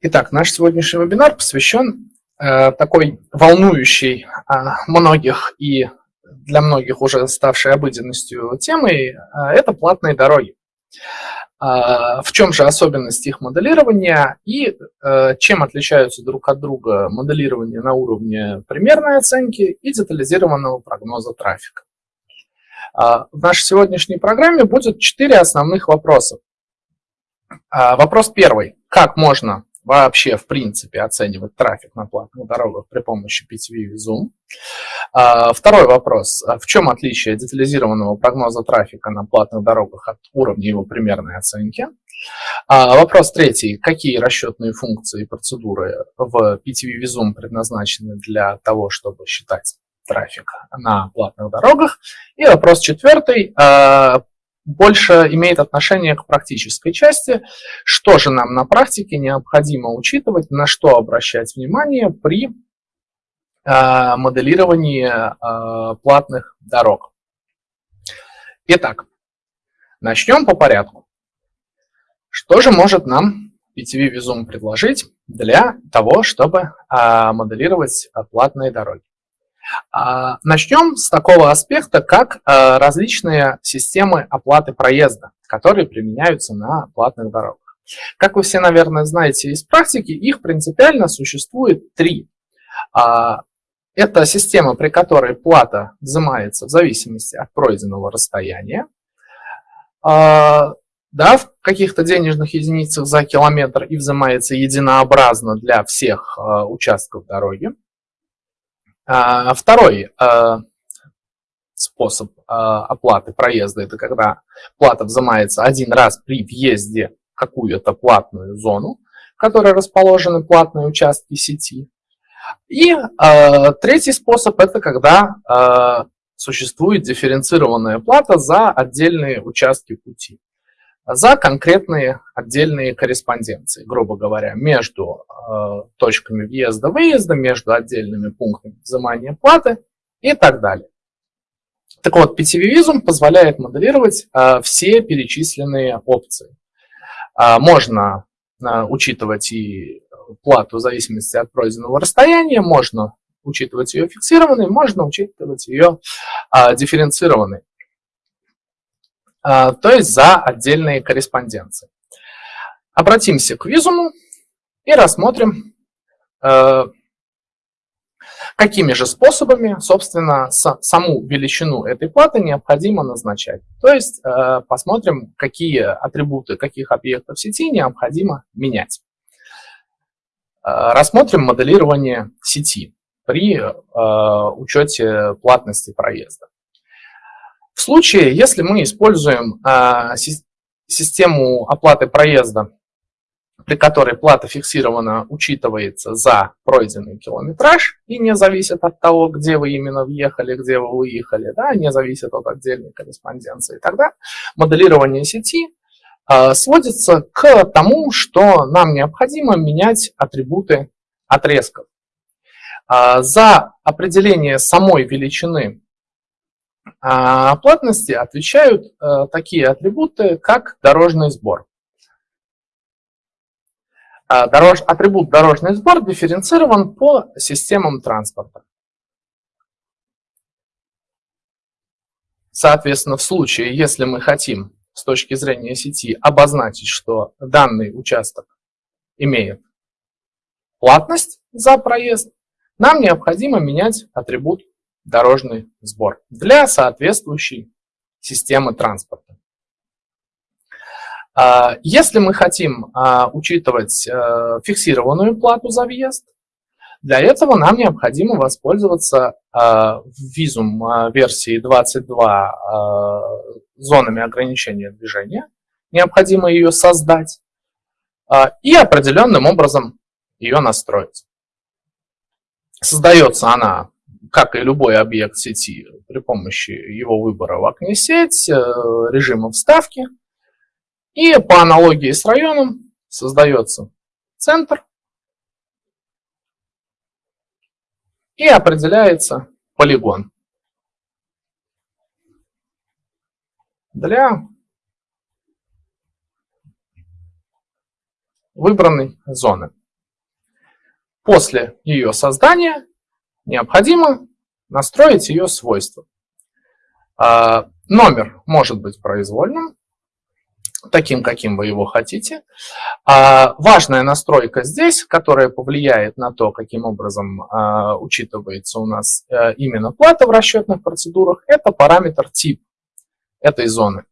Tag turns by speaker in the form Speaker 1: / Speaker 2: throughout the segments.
Speaker 1: Итак, наш сегодняшний вебинар посвящен э, такой волнующей э, многих и для многих уже ставшей обыденностью темой, э, это платные дороги. Э, в чем же особенность их моделирования и э, чем отличаются друг от друга моделирование на уровне примерной оценки и детализированного прогноза трафика. Э, в нашей сегодняшней программе будет четыре основных вопроса. Вопрос первый. Как можно вообще, в принципе, оценивать трафик на платных дорогах при помощи PTV и Zoom. А, второй вопрос. А в чем отличие детализированного прогноза трафика на платных дорогах от уровня его примерной оценки? А, вопрос третий. Какие расчетные функции и процедуры в PTV Zoom предназначены для того, чтобы считать трафик на платных дорогах? И вопрос четвертый больше имеет отношение к практической части. Что же нам на практике необходимо учитывать, на что обращать внимание при э, моделировании э, платных дорог. Итак, начнем по порядку. Что же может нам PTV Visum предложить для того, чтобы э, моделировать платные дороги? А, начнем с такого аспекта, как а, различные системы оплаты проезда, которые применяются на платных дорогах. Как вы все, наверное, знаете из практики, их принципиально существует три. А, это система, при которой плата взимается в зависимости от пройденного расстояния. Да, в каких-то денежных единицах за километр и взимается единообразно для всех участков дороги. А, второй а, способ а, оплаты проезда – это когда плата взимается один раз при въезде в какую-то платную зону, в которой расположены платные участки сети. И третий способ – это когда существует дифференцированная плата за отдельные участки пути за конкретные отдельные корреспонденции, грубо говоря, между э, точками въезда-выезда, между отдельными пунктами взимания платы и так далее. Так вот, PTV-визум позволяет моделировать э, все перечисленные опции. Э, можно э, учитывать и плату в зависимости от пройденного расстояния, можно учитывать ее фиксированной, можно учитывать ее э, дифференцированной. А, то есть за отдельные корреспонденции. Обратимся к визуму и рассмотрим, э, какими же способами, собственно, саму величину этой платы необходимо назначать. То есть э, посмотрим, какие атрибуты каких объектов сети необходимо менять. Э, рассмотрим моделирование сети при учете платности проезда. В случае, если мы используем а, систему оплаты проезда, при которой плата фиксирована учитывается за пройденный километраж и не зависит от того, где вы именно въехали, где вы выехали, да, не зависит от отдельной корреспонденции, тогда моделирование сети э, сводится к тому, что нам необходимо менять атрибуты отрезков. Э, за определение самой величины а платности отвечают э, такие атрибуты, как дорожный сбор. А, дорож, атрибут дорожный сбор дифференцирован по системам транспорта. Соответственно, в случае, если мы хотим с точки зрения сети обозначить, что данный участок имеет платность за проезд, нам необходимо менять атрибут дорожный сбор для соответствующей системы транспорта. А, если мы хотим а, учитывать э, фиксированную плату за въезд, для этого нам необходимо воспользоваться а, визум версии 22 зонами ограничения движения. Необходимо ее создать и определенным образом ее настроить. Создается она как и любой объект сети, при помощи его выбора в окне сеть, э, режима вставки. И по аналогии с районом создается центр и определяется полигон для выбранной зоны. после ее создания необходимо настроить ее свойства. А, номер может быть произвольным, таким, каким вы его хотите. А важная настройка здесь, которая повлияет на то, каким образом а, учитывается у нас а, именно плата в расчетных процедурах, это параметр тип этой зоны.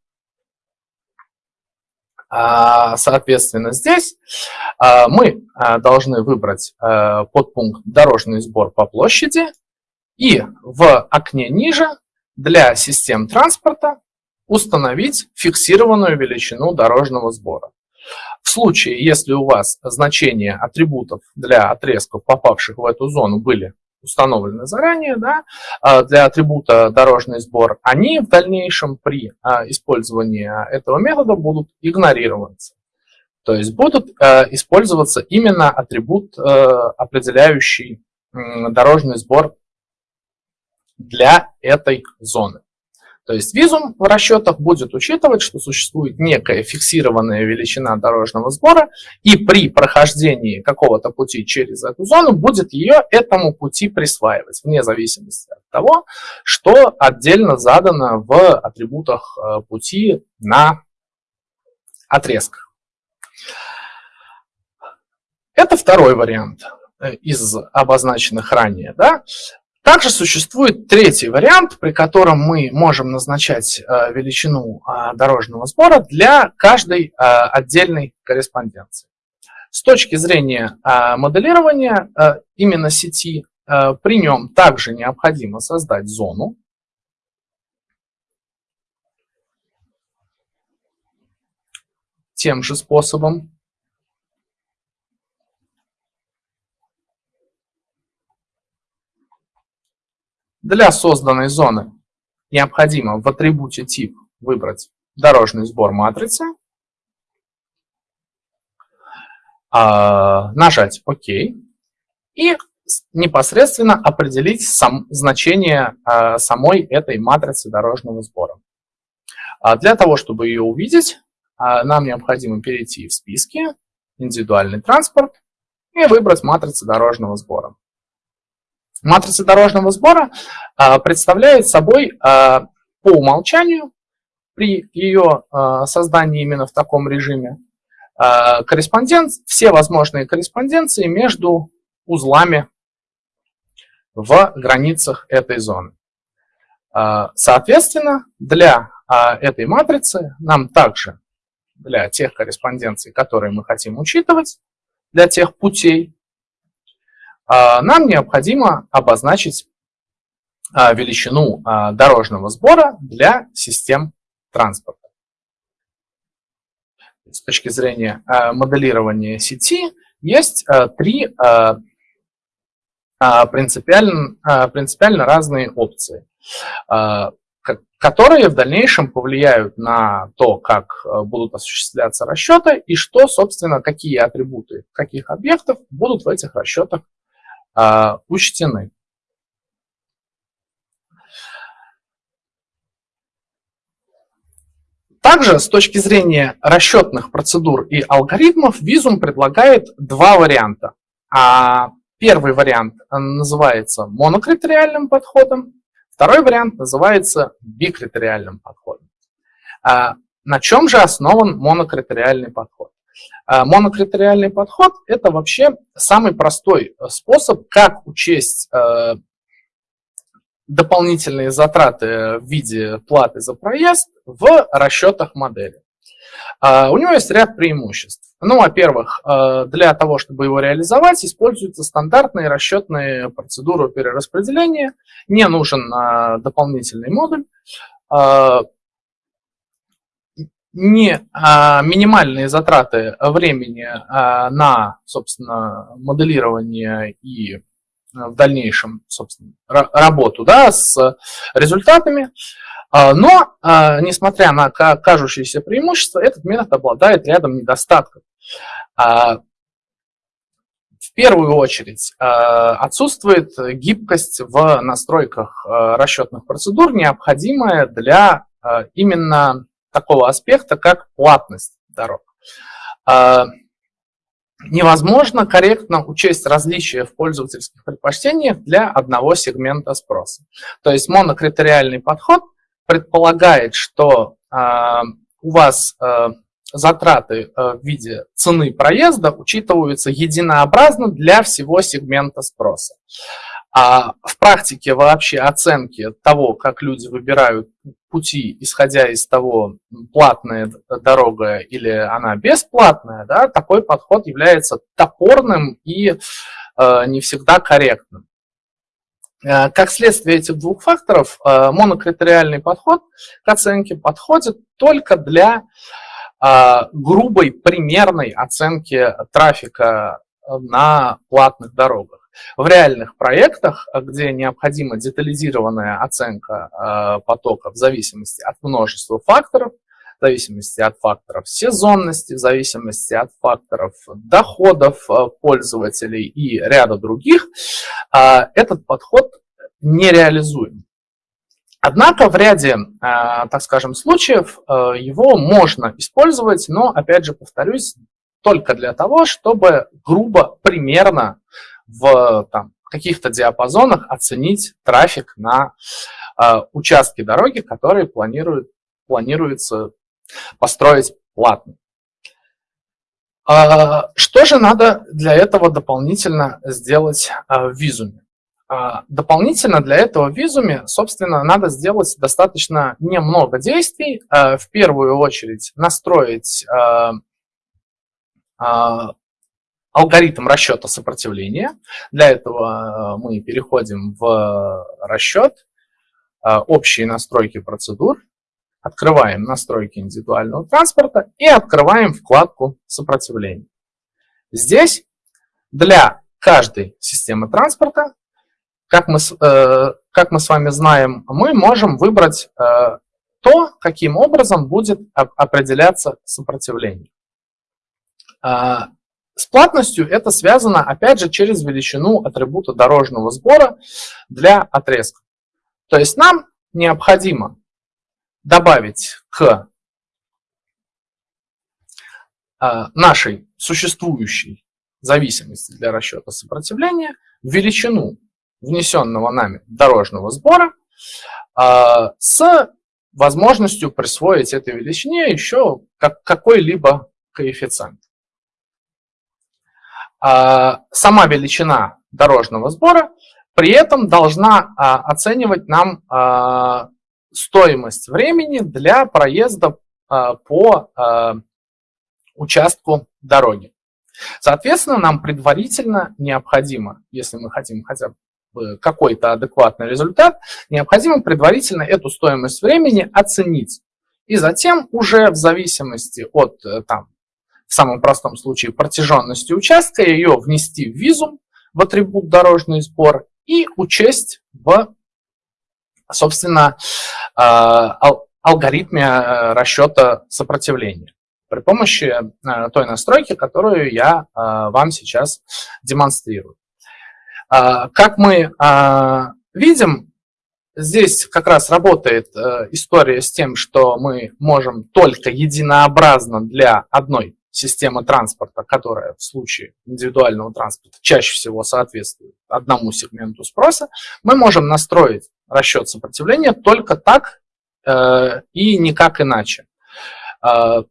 Speaker 1: А, соответственно, здесь а, мы а, должны выбрать подпункт «Дорожный сбор по площади» и в окне ниже для систем транспорта установить фиксированную величину дорожного сбора. В случае, если у вас значения атрибутов для отрезков, попавших в эту зону, были установлены заранее, да, а, для атрибута дорожный сбор, они в дальнейшем при а, использовании этого метода будут игнорироваться. То есть будут а, использоваться именно атрибут, определяющий дорожный сбор для этой зоны. То есть визум в расчетах будет учитывать, что существует некая фиксированная величина дорожного сбора, и при прохождении какого-то пути через эту зону будет ее этому пути присваивать, вне зависимости от того, что отдельно задано в атрибутах э, пути на отрезках. Это второй вариант э, из обозначенных ранее. Да? Также существует третий вариант, при котором мы можем назначать э, величину э, дорожного сбора для каждой э, отдельной корреспонденции. С точки зрения моделирования именно сети, при нем также необходимо создать зону, тем же способом. Для созданной зоны необходимо в атрибуте тип выбрать дорожный сбор матрицы, а, нажать ОК и непосредственно определить сам, значение а, самой этой матрицы дорожного сбора. А для того, чтобы ее увидеть, нам необходимо перейти в списки, индивидуальный транспорт и выбрать матрицу дорожного сбора. Матрица дорожного сбора а, представляет собой а, по умолчанию при ее а, создании именно в таком режиме корреспондент, все возможные корреспонденции между узлами в границах этой зоны. Соответственно, для этой матрицы нам также, для тех корреспонденций, которые мы хотим учитывать, для тех путей, нам необходимо обозначить а, величину а, дорожного сбора для систем транспорта. С точки зрения моделирования сети есть три принципиально, принципиально разные опции, которые в дальнейшем повлияют на то, как будут осуществляться расчеты и что, собственно, какие атрибуты каких объектов будут в этих расчетах а, учтены. Также с точки зрения расчетных процедур и алгоритмов Visum предлагает два варианта. А первый вариант называется монокритериальным подходом, второй вариант называется бикритериальным подходом. А на чем же основан монокритериальный подход? А монокритериальный подход – это вообще самый простой э, способ, как учесть э, дополнительные затраты в виде платы за проезд в расчетах модели. А, у него есть ряд преимуществ. Ну, во-первых, э, для того, чтобы его реализовать, используются стандартные расчетные процедуры перераспределения, не нужен дополнительный модуль не а, минимальные затраты времени а, на, собственно, моделирование и а, в дальнейшем, собственно, работу да, с результатами. А, но, а, несмотря на кажущиеся преимущества, этот метод обладает рядом недостатков. В первую очередь отсутствует гибкость в настройках расчетных процедур, необходимая для именно такого аспекта, как платность дорог. А, невозможно корректно учесть различия в пользовательских предпочтениях для одного сегмента спроса. То есть монокритериальный подход предполагает, что э, у вас э, затраты в виде цены проезда учитываются единообразно для всего сегмента спроса. А в практике вообще оценки того, как люди выбирают пути, исходя из того, платная дорога или она бесплатная, да, такой подход является топорным и э, не всегда корректным. Э, как следствие этих двух факторов, э, монокритериальный подход к оценке подходит только для э, грубой примерной оценки трафика на платных дорогах. В реальных проектах, э, где необходима детализированная оценка э, потока в зависимости от множества факторов, в зависимости от факторов сезонности, в зависимости от факторов доходов э, пользователей и ряда других, этот подход нереализуем. Однако в ряде, так скажем, случаев его можно использовать, но, опять же, повторюсь, только для того, чтобы грубо, примерно в каких-то диапазонах оценить трафик на э, участке дороги, которые планируют, планируется построить платно. Э, что же надо для этого дополнительно сделать э, в визуме? Э, дополнительно для этого визуме, собственно, надо сделать достаточно немного действий. Э, в первую очередь настроить э, алгоритм расчета сопротивления. Для этого э, мы переходим в расчет, э, общие настройки процедур, открываем настройки индивидуального транспорта и открываем вкладку сопротивления. Здесь для каждой системы транспорта, как мы, э, как мы с вами знаем, мы можем выбрать то, каким образом будет определяться сопротивление. С платностью это связано, опять же, через величину атрибута дорожного сбора для отрезка. То есть нам необходимо добавить к а, нашей существующей зависимости для расчета сопротивления величину внесенного нами дорожного сбора а, с возможностью присвоить этой величине еще какой-либо коэффициент. А, сама величина дорожного сбора при этом должна а, оценивать нам а, стоимость времени для проезда по участку дороги. Соответственно, нам предварительно необходимо, если мы хотим хотя бы какой-то адекватный результат, необходимо предварительно эту стоимость времени оценить. И затем уже в зависимости от э, там, в самом простом случае протяженности участка, ее внести в визум, в атрибут дорожный сбор и учесть в, собственно, а, алгоритме э, расчета сопротивления при помощи э, той настройки, которую я э, вам сейчас демонстрирую. Как мы видим, здесь как раз работает история с тем, что мы можем только единообразно для одной система транспорта, которая в случае индивидуального транспорта чаще всего соответствует одному сегменту спроса, мы можем настроить расчет сопротивления только так э, и никак иначе. Э,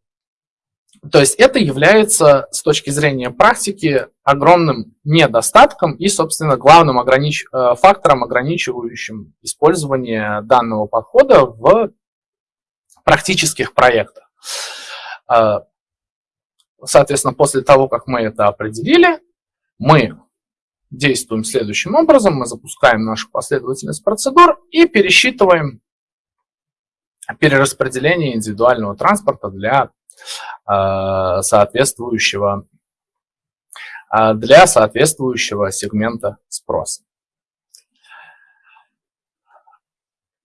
Speaker 1: то есть это является с точки зрения практики огромным недостатком и, собственно, главным огранич... Э, фактором, ограничивающим использование данного подхода в практических проектах. Соответственно, после того, как мы это определили, мы действуем следующим образом. Мы запускаем нашу последовательность процедур и пересчитываем перераспределение индивидуального транспорта для э, соответствующего э, для соответствующего сегмента спроса.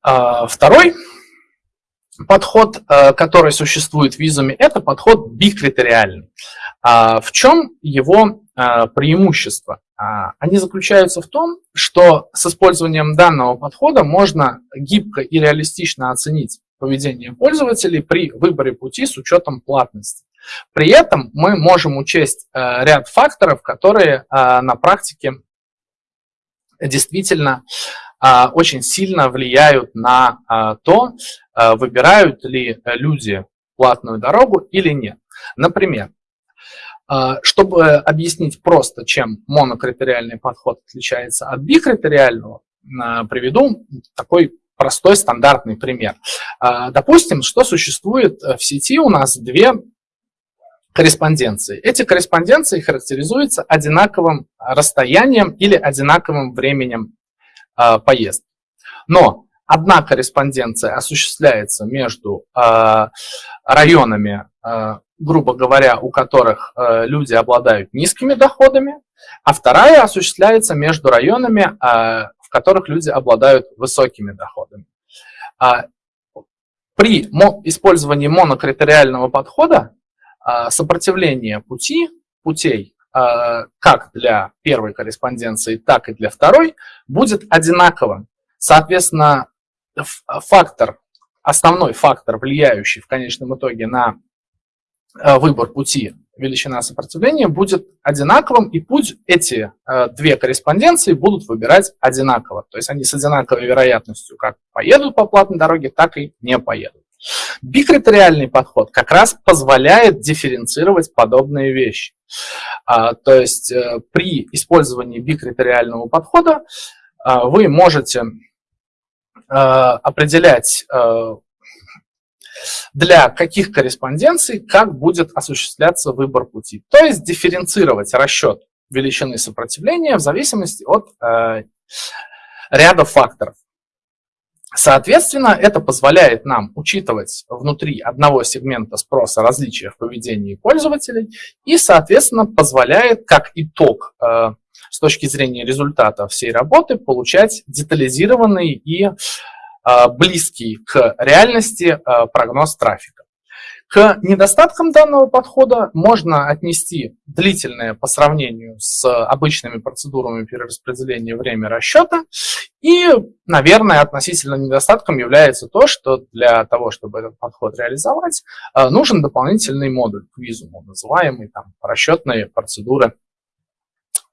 Speaker 1: Э, второй подход, э, который существует в визуме, это подход бикритериальный. А в чем его э, преимущество? А, они заключаются в том, что с использованием данного подхода можно гибко и реалистично оценить поведение пользователей при выборе пути с учетом платности. При этом мы можем учесть ряд факторов, которые на практике действительно очень сильно влияют на то, выбирают ли люди платную дорогу или нет. Например, чтобы объяснить просто, чем монокритериальный подход отличается от бикритериального, приведу такой простой стандартный пример. Допустим, что существует в сети у нас две корреспонденции. Эти корреспонденции характеризуются одинаковым расстоянием или одинаковым временем поездки. Но одна корреспонденция осуществляется между районами, грубо говоря, у которых люди обладают низкими доходами, а вторая осуществляется между районами, в которых люди обладают высокими доходами. При использовании монокритериального подхода а, сопротивление пути, путей а, как для первой корреспонденции, так и для второй будет одинаковым. Соответственно, фактор, основной фактор, влияющий в конечном итоге на а, выбор пути, величина сопротивления, будет одинаковым, и путь эти две корреспонденции будут выбирать одинаково. То есть они с одинаковой вероятностью как поедут по платной дороге, так и не поедут. Бикритериальный подход как раз позволяет дифференцировать подобные вещи. А, то есть э, при использовании бикритериального подхода а, вы можете а, определять для каких корреспонденций как будет осуществляться выбор пути. То есть дифференцировать расчет величины сопротивления в зависимости от э, ряда факторов. Соответственно, это позволяет нам учитывать внутри одного сегмента спроса различия в поведении пользователей и, соответственно, позволяет как итог э, с точки зрения результата всей работы получать детализированный и э, близкий к реальности э, прогноз трафика. К недостаткам данного подхода можно отнести длительное по сравнению с обычными процедурами перераспределения время расчета. И, наверное, относительно недостатком является то, что для того, чтобы этот подход реализовать, э, нужен дополнительный модуль к визуму, называемый там, расчетные процедуры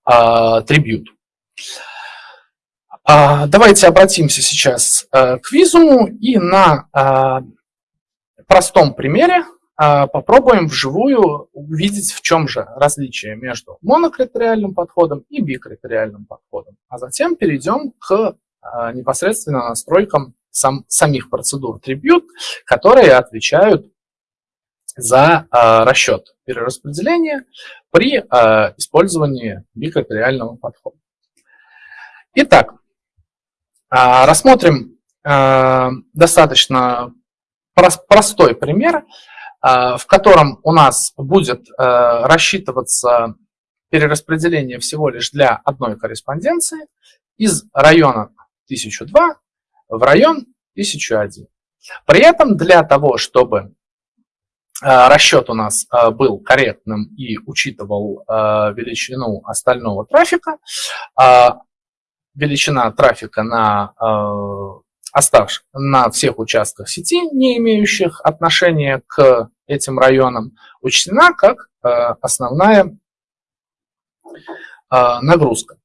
Speaker 1: Tribute. А, давайте обратимся сейчас э, к визуму и на простом примере а, попробуем вживую увидеть, в чем же различие между монокритериальным подходом и бикритериальным подходом. А затем перейдем к а, непосредственно настройкам сам, самих процедур Tribute, которые отвечают за а, расчет перераспределения при использовании бикритериального подхода. Итак, рассмотрим достаточно простой пример, а, в котором у нас будет э, рассчитываться перераспределение всего лишь для одной корреспонденции из района 1002 в район 1001. При этом для того, чтобы э, расчет у нас э, был корректным и учитывал величину остального трафика, величина трафика на оставших на всех участках сети, не имеющих отношения к этим районам, учтена как э, основная э, нагрузка.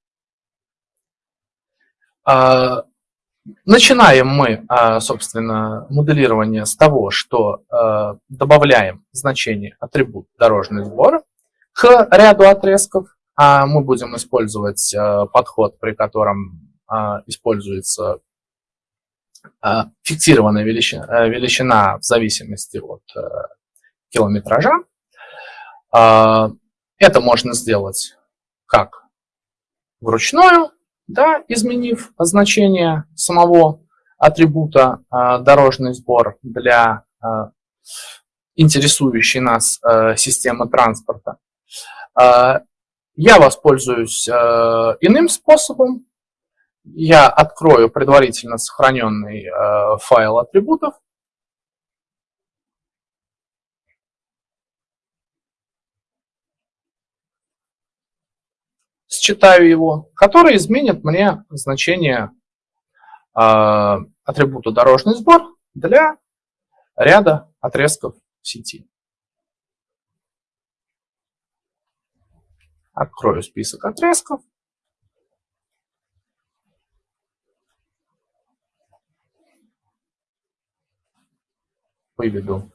Speaker 1: Э, начинаем мы, собственно, моделирование с того, что добавляем значение атрибут дорожный сбор к ряду отрезков, а мы будем использовать подход, при котором используется фиксированная величина, э, величина в зависимости от э, километража. Это можно сделать как вручную, да, изменив значение самого атрибута дорожный сбор для интересующей нас системы транспорта. Я воспользуюсь иным способом, я открою предварительно сохраненный э, файл атрибутов. Считаю его, который изменит мне значение э, атрибута дорожный сбор для ряда отрезков сети. Открою список отрезков. Выведу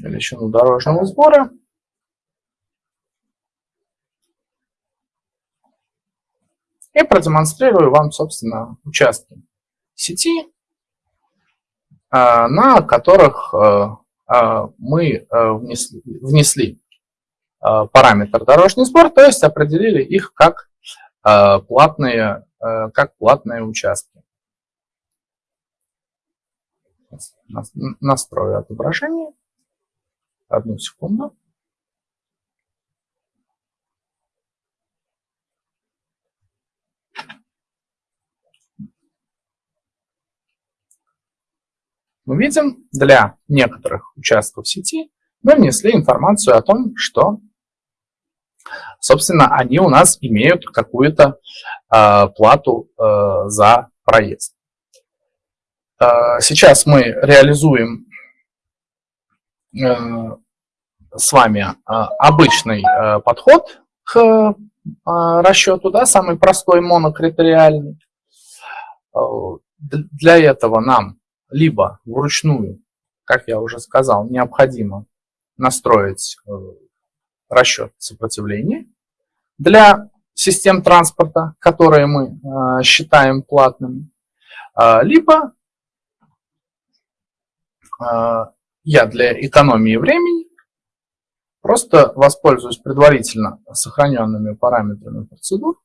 Speaker 1: величину дорожного сбора. И продемонстрирую вам, собственно, участки сети, а, на которых а, а, мы внесли, внесли параметр дорожный сбор, то есть определили их как платные, как платные участки. Настрою отображение. Одну секунду. Мы видим, для некоторых участков сети мы внесли информацию о том, что, собственно, они у нас имеют какую-то э, плату э, за проезд. Э, сейчас мы реализуем э, с вами э, обычный э, подход к э, расчету, да, самый простой монокритериальный. Для этого нам либо вручную, как я уже сказал, необходимо настроить расчет сопротивления для систем транспорта, которые мы считаем платными, а, либо я для экономии времени просто воспользуюсь предварительно сохраненными параметрами процедур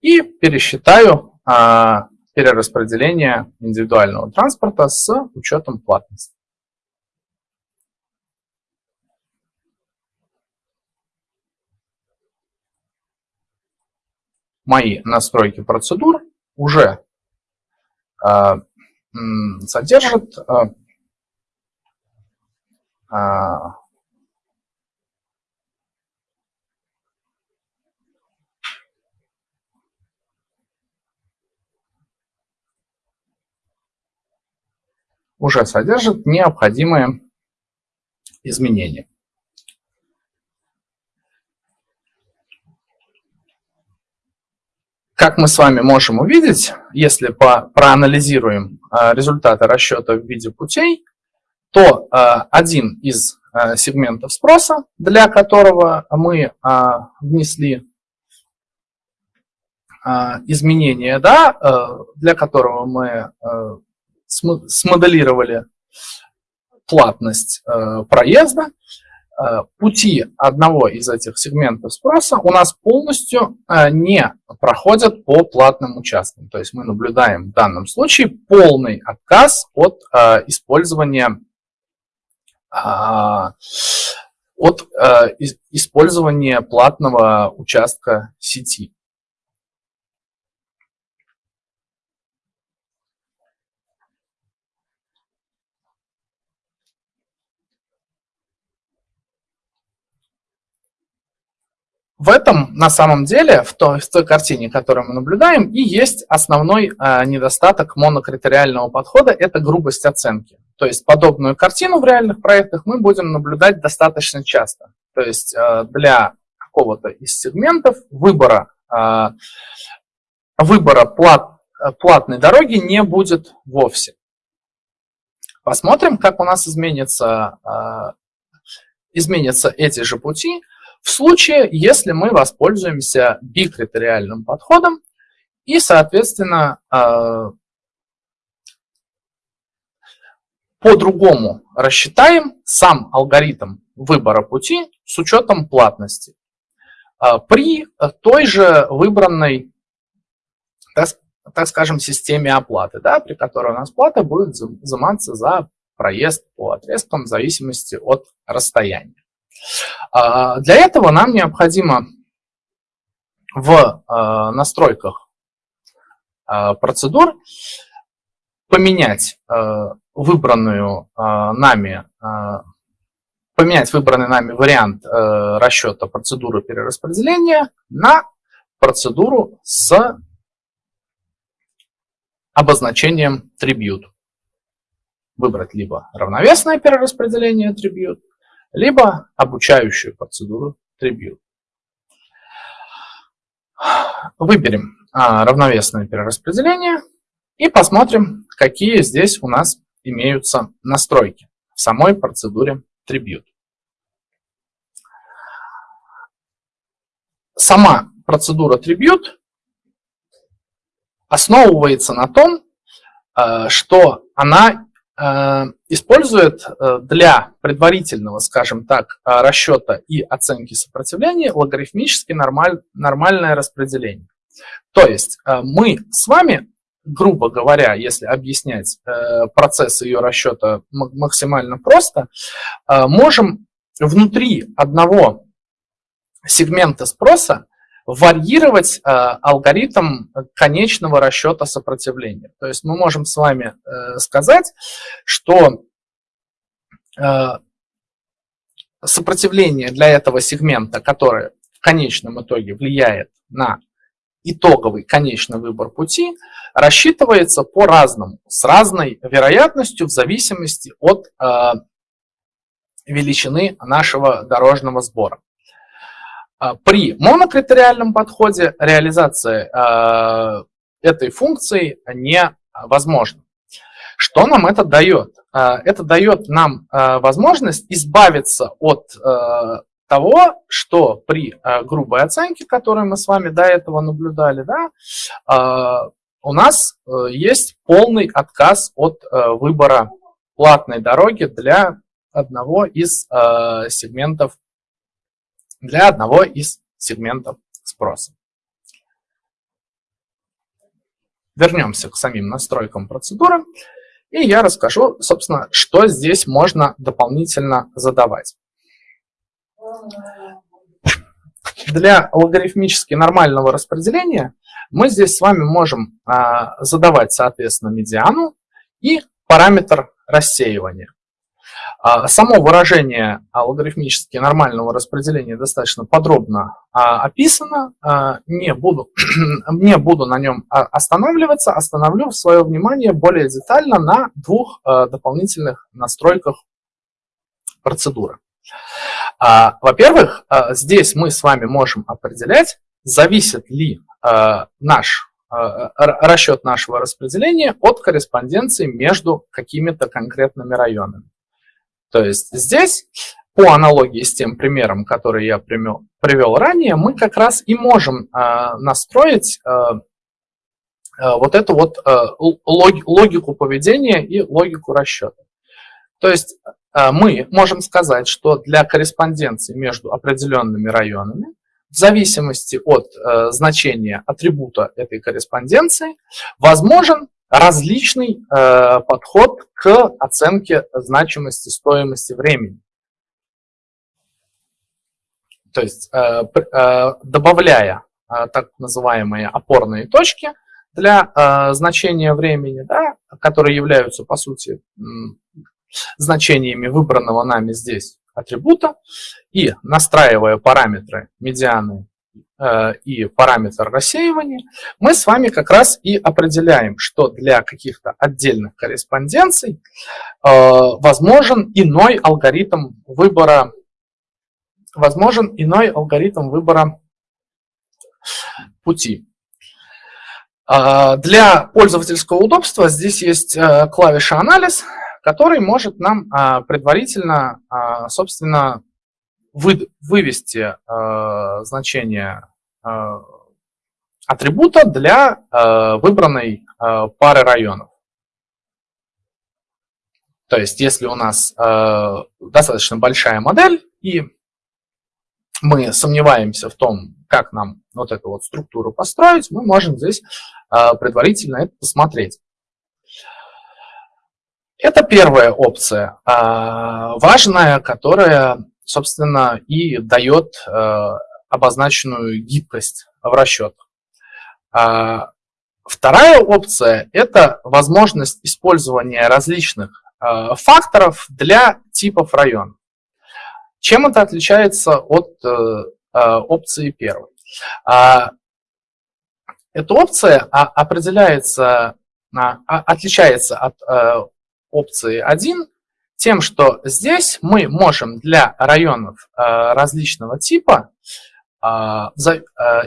Speaker 1: и пересчитаю а, перераспределение индивидуального транспорта с учетом платности. Мои настройки процедур уже а, содержат а, а уже содержит необходимые изменения. Как мы с вами можем увидеть, если по, проанализируем а, результаты расчета в виде путей, то а, один из а, сегментов спроса, для которого мы внесли изменения, да, для которого мы смоделировали платность проезда, пути одного из этих сегментов спроса у нас полностью э, не проходят по платным участкам. То есть мы наблюдаем в данном случае полный отказ от использования от использования платного участка сети. В этом, на самом деле, в той, в той картине, которую мы наблюдаем, и есть основной э, недостаток монокритериального подхода – это грубость оценки. То есть подобную картину в реальных проектах мы будем наблюдать достаточно часто. То есть э, для какого-то из сегментов выбора, э, выбора плат, платной дороги не будет вовсе. Посмотрим, как у нас изменится, э, изменятся эти же пути – в случае, если мы воспользуемся бикритериальным подходом и, соответственно, э, по-другому рассчитаем сам алгоритм выбора пути с учетом платности. Э, при той же выбранной, так скажем, системе оплаты, да, при которой у нас плата будет взиматься за проезд по отрезкам в зависимости от расстояния. А, для этого нам необходимо в а, настройках а, процедур поменять выбранную нами поменять выбранный нами вариант расчета процедуры перераспределения на процедуру с обозначением tribute. Выбрать либо равновесное перераспределение tribute, либо обучающую процедуру tribute. Выберем а, равновесное перераспределение и посмотрим, какие здесь у нас имеются настройки в самой процедуре tribute. Сама процедура tribute основывается на том, э, что она использует э, для предварительного, скажем так, расчета и оценки сопротивления логарифмически нормаль, нормальное распределение. То есть мы с вами, грубо говоря, если объяснять процесс ее расчета максимально просто, можем внутри одного сегмента спроса варьировать э, алгоритм конечного расчета сопротивления. То есть мы можем с вами э, сказать, что э, сопротивление для этого сегмента, которое в конечном итоге влияет на итоговый конечный выбор пути, рассчитывается по-разному, с разной вероятностью в зависимости от э, величины нашего дорожного сбора. А, при монокритериальном подходе реализация а, этой функции невозможна. Что нам это дает? А, это дает нам возможность избавиться от того, что при грубой оценке, которую мы с вами до этого наблюдали, да, у нас э, есть полный отказ от э, выбора платной дороги для одного из сегментов для одного из сегментов спроса. Вернемся к самим настройкам процедуры, и я расскажу, собственно, что здесь можно дополнительно задавать. Для логарифмически нормального распределения мы здесь с вами можем а, задавать, соответственно, медиану и параметр рассеивания. А, само выражение логарифмически нормального распределения достаточно подробно а, описано. А, не буду, не буду на нем останавливаться, остановлю свое внимание более детально на двух дополнительных настройках процедуры. Во-первых, здесь мы с вами можем определять, зависит ли наш расчет нашего распределения от корреспонденции между какими-то конкретными районами. То есть здесь, по аналогии с тем примером, который я привел ранее, мы как раз и можем а, настроить а, а, вот эту вот логику поведения и логику расчета. То есть мы можем сказать, что для корреспонденции между определенными районами, в зависимости от значения атрибута этой корреспонденции, возможен различный э, подход к оценке значимости стоимости времени. То есть э, э, добавляя э, так называемые опорные точки для э, значения времени, да, которые являются по сути значениями выбранного нами здесь атрибута, и настраивая параметры медианы и параметр рассеивания, мы с вами как раз и определяем, что для каких-то отдельных корреспонденций э, возможен иной алгоритм выбора, возможен иной алгоритм выбора пути. Э, для пользовательского удобства здесь есть клавиша «Анализ», который может нам предварительно, собственно, вы, вывести э, значение э, атрибута для э, выбранной э, пары районов. То есть, если у нас э, достаточно большая модель, и мы сомневаемся в том, как нам вот эту вот структуру построить, мы можем здесь э, предварительно это посмотреть. Это первая опция, э, важная, которая собственно, и дает э, обозначенную гибкость в расчетах. А, вторая опция – это возможность использования различных э, факторов для типов районов. Чем это отличается от э, опции первой? А, эта опция определяется, отличается от опции 1 тем, что здесь мы можем для районов различного типа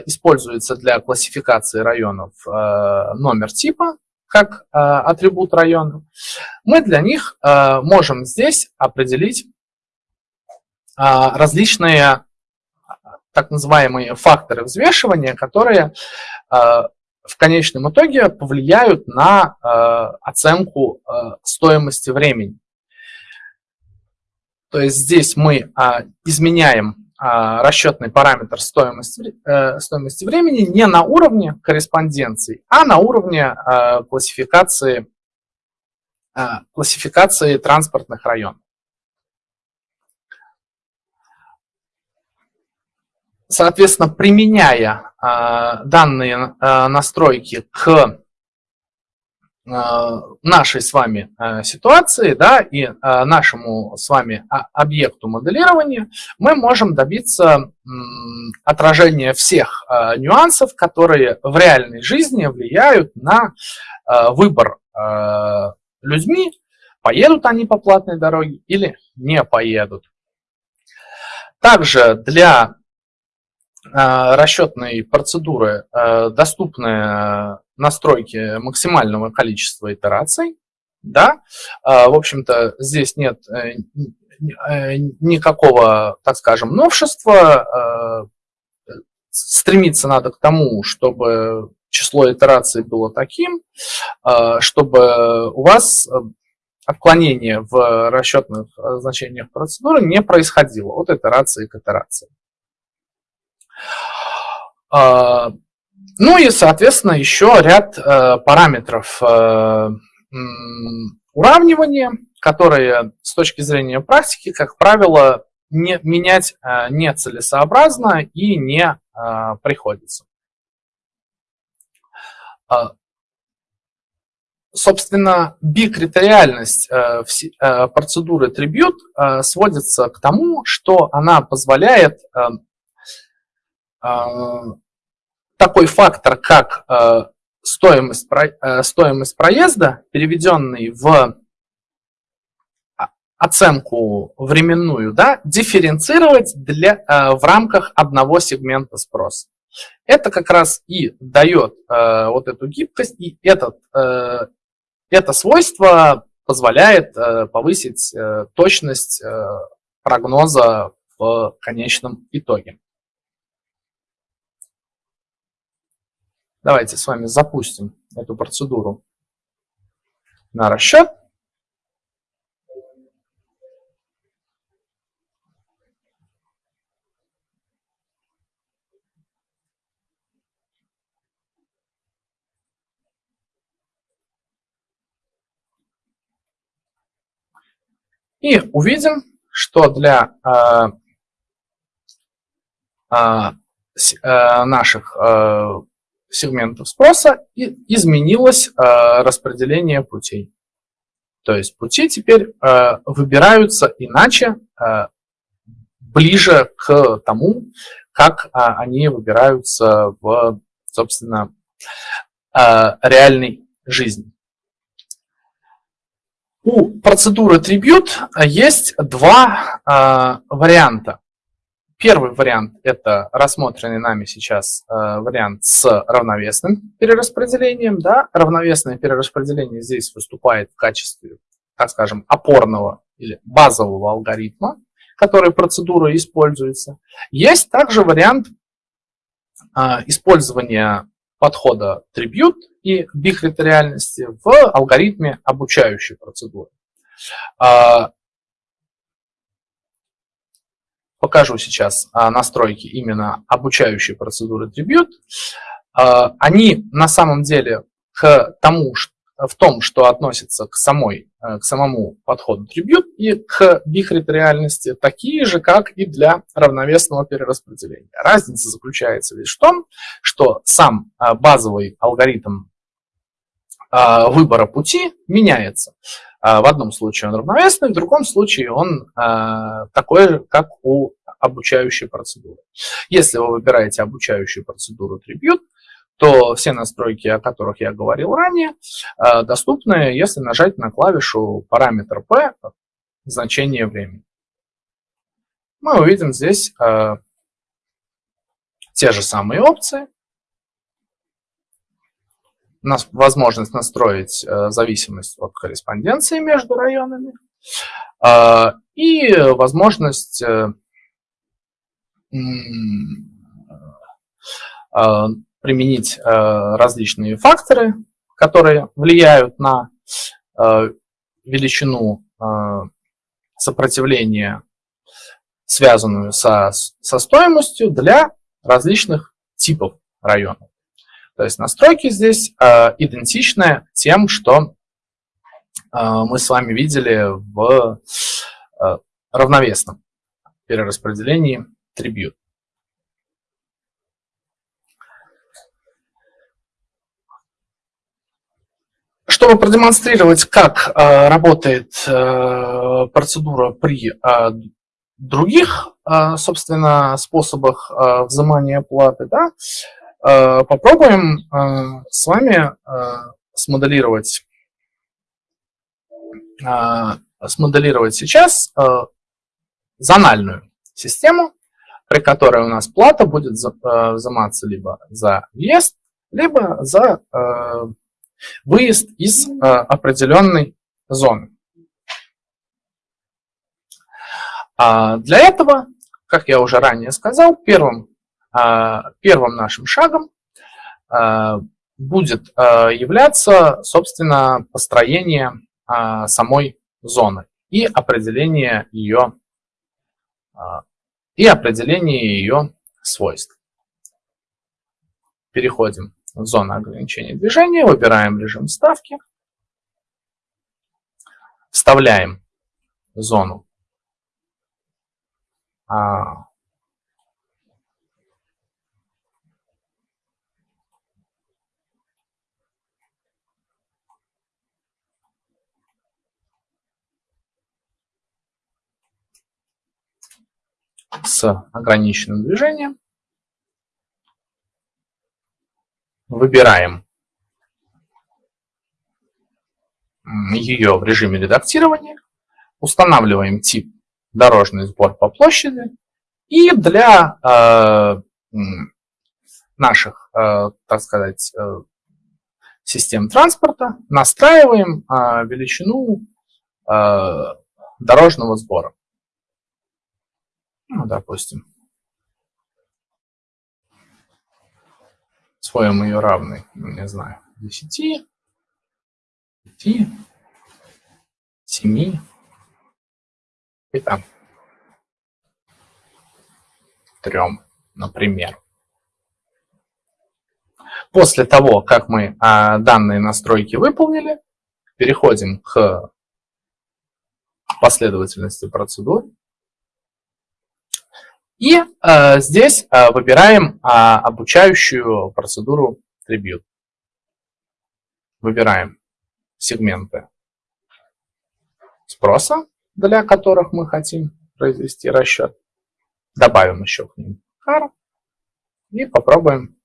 Speaker 1: используется для классификации районов номер типа, как атрибут района, мы для них можем здесь определить различные так называемые факторы взвешивания, которые в конечном итоге повлияют на оценку стоимости времени. То есть здесь мы изменяем а, расчетный параметр стоимости, э, стоимости времени не на уровне корреспонденции, а на уровне э, классификации, э, классификации транспортных районов. Соответственно, применяя данные настройки к Э, нашей с вами э, ситуации да, и э, нашему с вами объекту моделирования мы можем добиться отражения всех нюансов, которые в реальной жизни влияют на выбор людьми, поедут они по платной дороге или не поедут. Также для расчетной процедуры доступны настройки максимального количества итераций. Да? А, в общем-то, здесь нет э, э, никакого, так скажем, новшества. А, стремиться надо к тому, чтобы число итераций было таким, а, чтобы у вас отклонение в расчетных значениях процедуры не происходило от итерации к итерации. Ну и, соответственно, еще ряд э, параметров э, уравнивания, которые с точки зрения практики, как правило, не, менять э, нецелесообразно и не э, приходится. Э, собственно, бикритериальность э, э, процедуры Tribute э, сводится к тому, что она позволяет э, э, такой фактор, как э, стоимость, э, стоимость проезда, переведенный в оценку временную, да, дифференцировать для, э, в рамках одного сегмента спроса. Это как раз и дает вот эту гибкость, и этот, это свойство позволяет повысить точность прогноза в конечном итоге. Давайте с вами запустим эту процедуру на расчет. И увидим, что для э, э, э наших э, сегментов спроса и изменилось э, распределение путей. То есть пути теперь э, выбираются иначе, э, ближе к тому, как они выбираются в, собственно, реальной жизни. У процедуры Tribute есть два варианта. Первый вариант – это рассмотренный нами сейчас э, вариант с равновесным перераспределением. Да? Равновесное перераспределение здесь выступает в качестве, так скажем, опорного или базового алгоритма, который процедура используется. Есть также вариант э, использования подхода Tribute и бикритериальности в алгоритме обучающей процедуры. Э, покажу сейчас а, настройки именно обучающей процедуры Tribute. А, они на самом деле к тому, в том, что относится к, самой, э, к самому подходу Tribute и к бихритериальности, такие же, как и для равновесного перераспределения. Разница заключается лишь в том, что сам а, базовый алгоритм выбора пути меняется. В одном случае он равновесный, в другом случае он такой же, как у обучающей процедуры. Если вы выбираете обучающую процедуру Tribute, то все настройки, о которых я говорил ранее, доступны, если нажать на клавишу параметр P, значение времени. Мы увидим здесь те же самые опции. Нас возможность настроить зависимость от корреспонденции между районами и возможность а, применить а, различные факторы, которые влияют на а, величину сопротивления, связанную со, со стоимостью для различных типов районов. То есть настройки здесь идентичны тем, что мы с вами видели в равновесном перераспределении трибют. Чтобы продемонстрировать, как э, работает э, процедура при э, других, э, собственно, способах э, взимания платы, да, э, попробуем э, с вами э, смоделировать, э, смоделировать сейчас э, зональную систему, при которой у нас плата будет э, взиматься либо за въезд, либо за э, выезд из э, определенной зоны. А для этого, как я уже ранее сказал, первым, первым нашим шагом будет являться, собственно, построение самой зоны и определение ее и определение ее свойств. Переходим в зону ограничения движения, выбираем режим ставки, вставляем зону с ограниченным движением. Выбираем ее в режиме редактирования, устанавливаем тип дорожный сбор по площади и для э, наших, э, так сказать, э, систем транспорта настраиваем э, величину э, дорожного сбора. Ну, допустим. Своем ее равный, не знаю, 10, 5, 7 и там 3, например. После того, как мы а, данные настройки выполнили, переходим к последовательности процедур. И э, здесь э, выбираем э, обучающую процедуру Tribute. Выбираем сегменты спроса, для которых мы хотим произвести расчет. Добавим еще к ним car и попробуем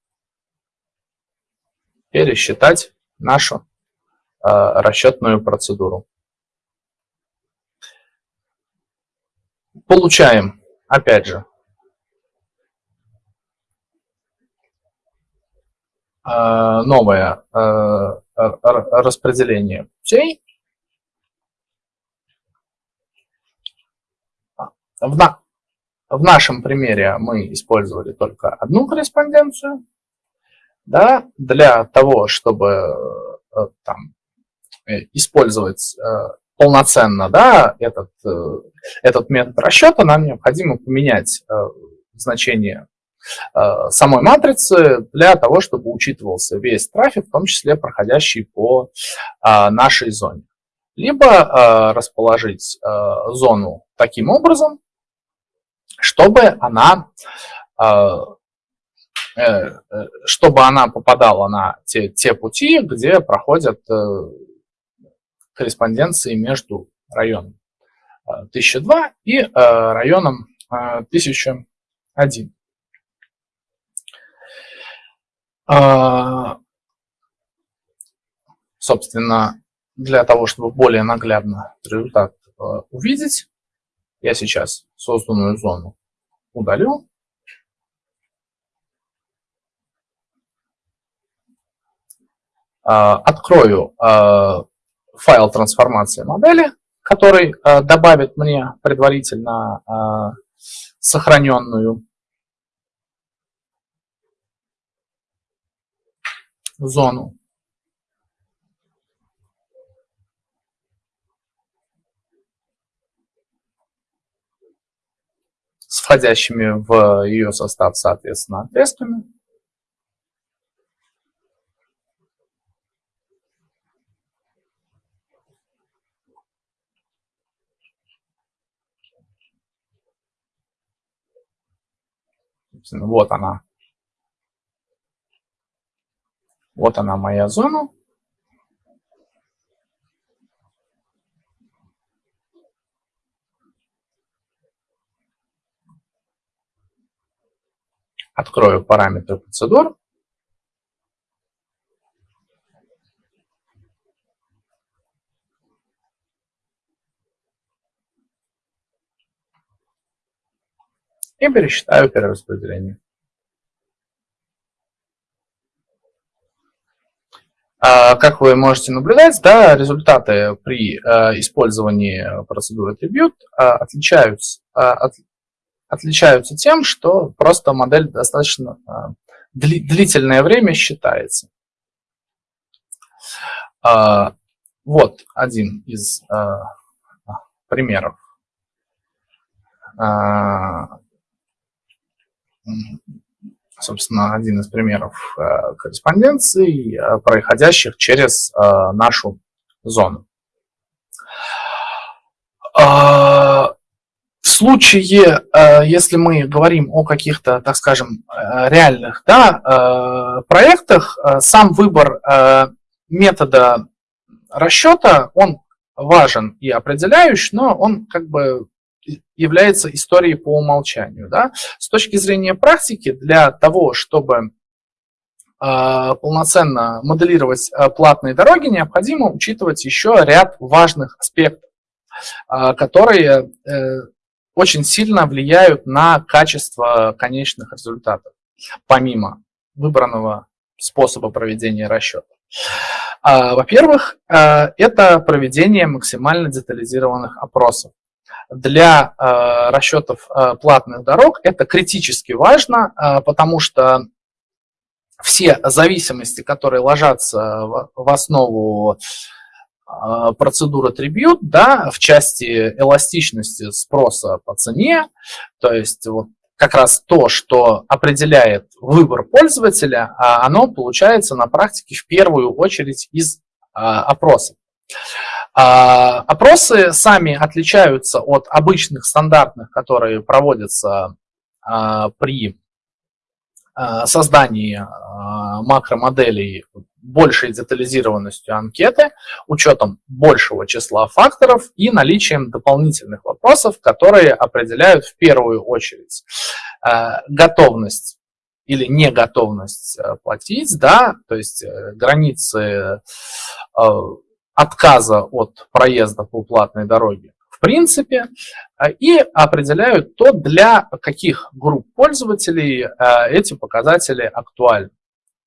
Speaker 1: пересчитать нашу э, расчетную процедуру. Получаем, опять же, новое э, распределение путей. В, на, в нашем примере мы использовали только одну корреспонденцию. Да, для того, чтобы э, там, использовать полноценно да, этот, этот метод расчета, нам необходимо поменять значение Э, самой матрицы для того, чтобы учитывался весь трафик, в том числе проходящий по э, нашей зоне. Либо э, расположить зону таким образом, чтобы она чтобы она попадала на те, те пути, где проходят корреспонденции между районом 1002 и районом 1001. А, собственно, для того, чтобы более наглядно результат а, увидеть, я сейчас созданную зону удалю. А, открою файл трансформации модели, который добавит мне предварительно сохраненную зону. с входящими в ее состав, соответственно, отрезками. Вот она. Вот она моя зона. Открою параметры процедур. И пересчитаю перераспределение. Как вы можете наблюдать, да, результаты при а, использовании процедуры Tribute а, отличаются, от, отличаются тем, что просто модель достаточно длительное время считается. Вот один из примеров собственно, один из примеров э, корреспонденций, э, проходящих через э, нашу зону. А, в случае, если мы говорим о каких-то, так скажем, реальных да, проектах, сам выбор метода расчета, он важен и определяющий, но он как бы является историей по умолчанию. Да? С точки зрения практики, для того, чтобы э, полноценно моделировать э, платные дороги, необходимо учитывать еще ряд важных аспектов, э, которые э, очень сильно влияют на качество конечных результатов, помимо выбранного способа проведения расчета. Во-первых, это проведение максимально детализированных опросов для э, расчетов э, платных дорог это критически важно, э, потому что все зависимости, которые ложатся в, основу процедуры Tribute, да, в части эластичности спроса по цене, то есть вот как раз то, что определяет выбор пользователя, а оно получается на практике в первую очередь из опросов. А, опросы сами отличаются от обычных стандартных, которые проводятся а, при а, создании макромоделей большей детализированностью анкеты, учетом большего числа факторов и наличием дополнительных вопросов, которые определяют в первую очередь готовность или неготовность платить, да, то есть э, границы отказа от проезда по платной дороге в принципе э, и определяют то, для каких групп пользователей э, эти показатели актуальны.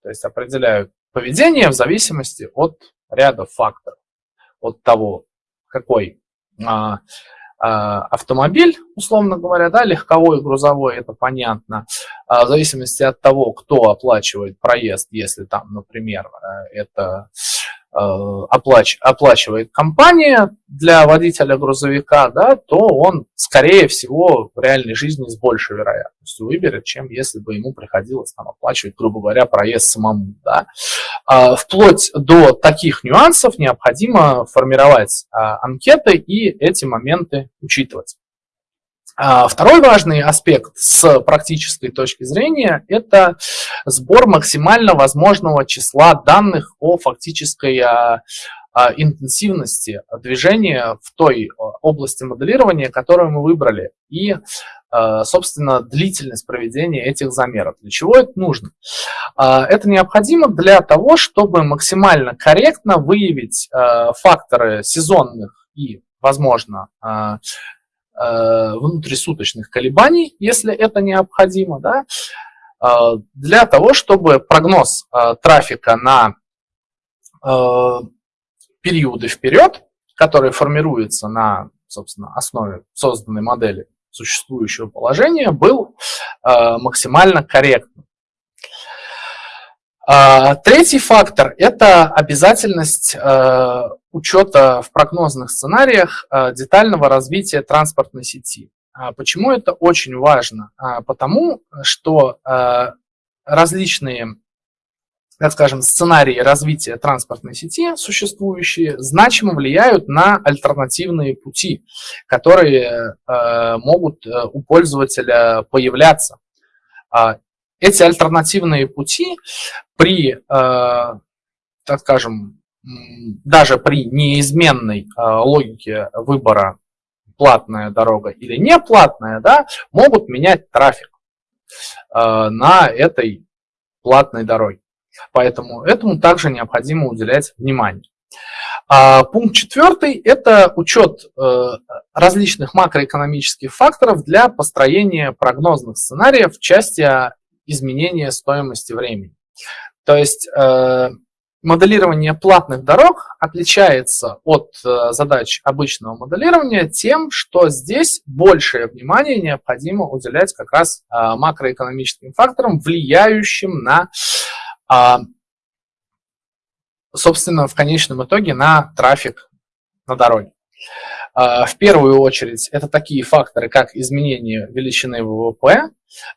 Speaker 1: То есть определяют поведение в зависимости от ряда факторов, от того, какой а, а, автомобиль, условно говоря, да, легковой, грузовой, это понятно, а, в зависимости от того, кто оплачивает проезд, если там, например, э, это оплач, оплачивает компания для водителя грузовика, да, то он, скорее всего, в реальной жизни с большей вероятностью выберет, чем если бы ему приходилось там, оплачивать, грубо говоря, проезд самому. Да. А, вплоть до таких нюансов необходимо формировать а, анкеты и эти моменты учитывать. А, второй важный аспект с практической точки зрения – это сбор максимально возможного числа данных о фактической а, а, интенсивности движения в той области моделирования, которую мы выбрали. И собственно, длительность проведения этих замеров. Для чего это нужно? Это необходимо для того, чтобы максимально корректно выявить факторы сезонных и, возможно, внутрисуточных колебаний, если это необходимо, да, для того, чтобы прогноз трафика на периоды вперед, которые формируются на, собственно, основе созданной модели существующего положения, был э, максимально корректным. Э, третий фактор – это обязательность э, учета в прогнозных сценариях э, детального развития транспортной сети. А почему это очень важно? А, потому что э, различные так скажем, сценарии развития транспортной сети существующие значимо влияют на альтернативные пути, которые э, могут у пользователя появляться. Э, эти альтернативные пути при, так скажем, даже при неизменной э, логике выбора платная дорога или не платная, да, могут менять трафик э, на этой платной дороге. Поэтому этому также необходимо уделять внимание. А пункт четвертый – это учет э, различных макроэкономических факторов для построения прогнозных сценариев в части изменения стоимости времени. То есть э, моделирование платных дорог отличается от э, задач обычного моделирования тем, что здесь большее внимание необходимо уделять как раз макроэкономическим факторам, влияющим на а, собственно, в конечном итоге на трафик на дороге. А, в первую очередь, это такие факторы, как изменение величины ВВП,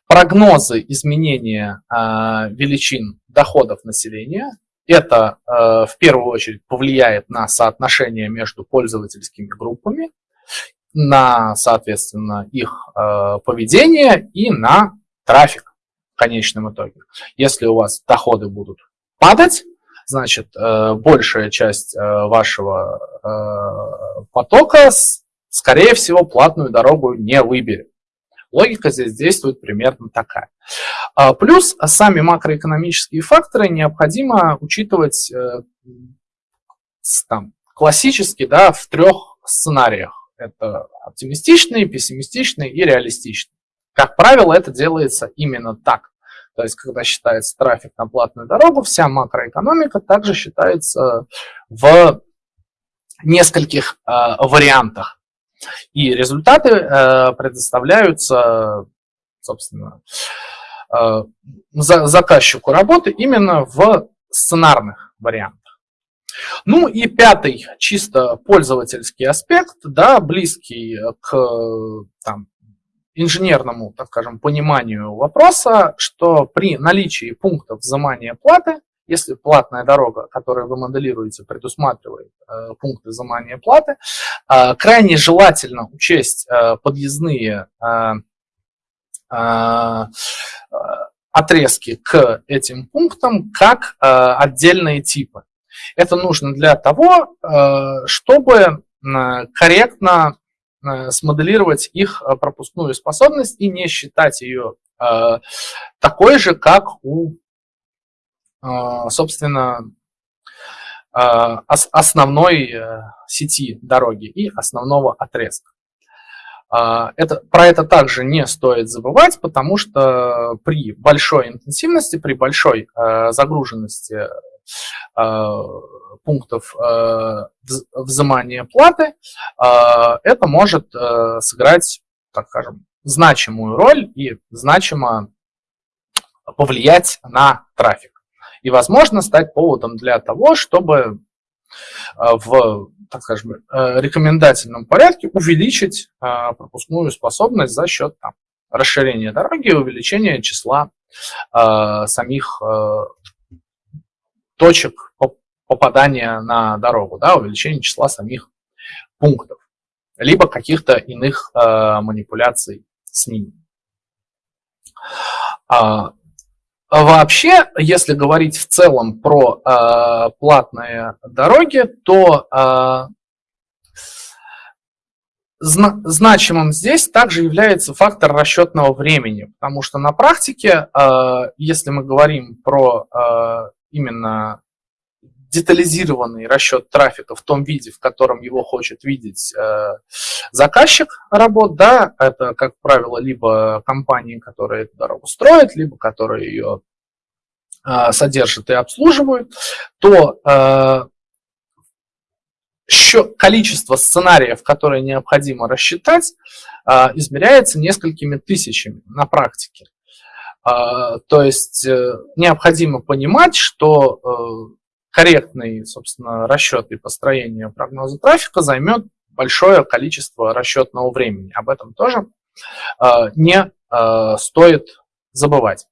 Speaker 1: прогнозы изменения величин доходов населения. Это в первую очередь повлияет на соотношение между пользовательскими группами, на, соответственно, их поведение и на трафик конечном итоге. Если у вас доходы будут падать, значит, э, большая часть э, вашего э, потока, скорее всего, платную дорогу не выберет. Логика здесь действует примерно такая. А, плюс сами макроэкономические факторы необходимо учитывать там, классически да, в трех сценариях. Это оптимистичный, пессимистичный и реалистичный. Как правило, это делается именно так. То есть, когда считается трафик на платную дорогу, вся макроэкономика также считается в нескольких э, вариантах. И результаты э, предоставляются, собственно, э, за, заказчику работы именно в сценарных вариантах. Ну и пятый, чисто пользовательский аспект, да, близкий к там, инженерному, так скажем, пониманию вопроса, что при наличии пунктов взимания платы, если платная дорога, которую вы моделируете, предусматривает э, пункты взимания платы, э, крайне желательно учесть э, подъездные отрезки к этим пунктам как отдельные типы. Это нужно для того, чтобы корректно смоделировать их пропускную способность и не считать ее такой же, как у, собственно, основной сети дороги и основного отрезка. Это, про это также не стоит забывать, потому что при большой интенсивности, при большой загруженности пунктов э, взимания платы, э, это может э, сыграть, так скажем, значимую роль и значимо повлиять на трафик. И, возможно, стать поводом для того, чтобы в, так скажем, рекомендательном порядке увеличить пропускную способность за счет там, расширения дороги и увеличения числа самих точек попадания на дорогу, да, увеличение числа самих пунктов, либо каких-то иных э, манипуляций с ними. А, вообще, если говорить в целом про э, платные дороги, то э, зна значимым здесь также является фактор расчетного времени, потому что на практике, э, если мы говорим про э, именно детализированный расчет трафика в том виде, в котором его хочет видеть э, заказчик работ, да, это, как правило, либо компании, которые эту дорогу строят, либо которые ее э, содержат и обслуживают, то э, количество сценариев, которые необходимо рассчитать, э, измеряется несколькими тысячами на практике. Э, то есть э, необходимо понимать, что э, корректный, собственно, расчет и построение прогноза трафика займет большое количество расчетного времени. Об этом тоже э, не э, стоит забывать.